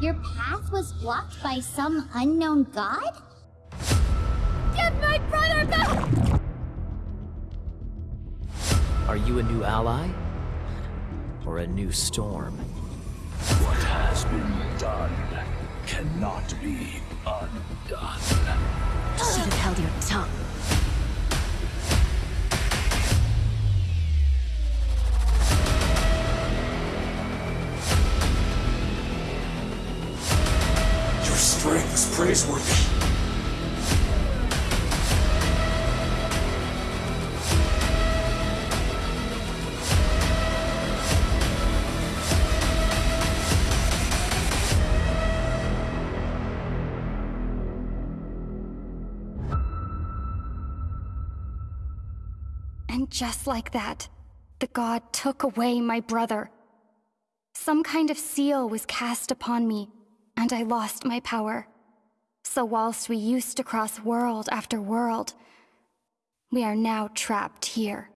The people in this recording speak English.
Your path was blocked by some unknown god? Get my brother back! Are you a new ally? Or a new storm? What has been done cannot be undone. Strength is praiseworthy. And just like that, the god took away my brother. Some kind of seal was cast upon me, and I lost my power. So whilst we used to cross world after world, we are now trapped here.